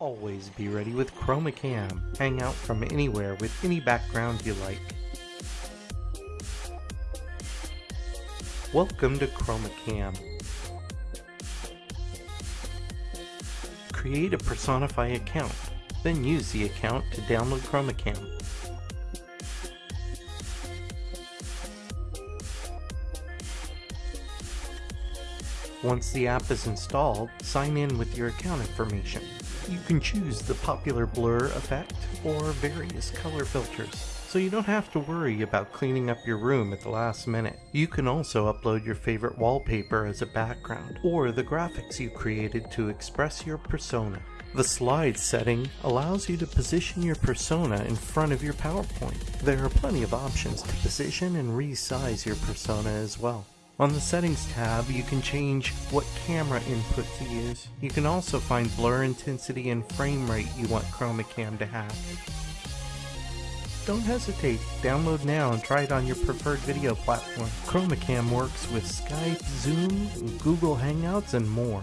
Always be ready with ChromaCam. Hang out from anywhere with any background you like. Welcome to ChromaCam. Create a Personify account, then use the account to download ChromaCam. Once the app is installed, sign in with your account information. You can choose the popular blur effect or various color filters, so you don't have to worry about cleaning up your room at the last minute. You can also upload your favorite wallpaper as a background, or the graphics you created to express your persona. The slide setting allows you to position your persona in front of your PowerPoint. There are plenty of options to position and resize your persona as well. On the settings tab, you can change what camera input to use. You can also find blur intensity and frame rate you want ChromaCam to have. Don't hesitate, download now and try it on your preferred video platform. ChromaCam works with Skype, Zoom, Google Hangouts, and more.